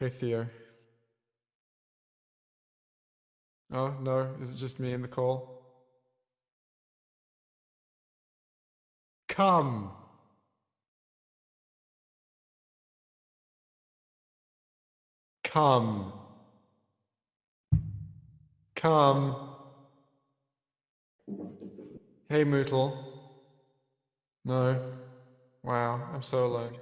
Hey, Theo. Oh, no. Is it just me in the call? Come. Come. Come. Hey, Mootle. No. Wow, I'm so alone.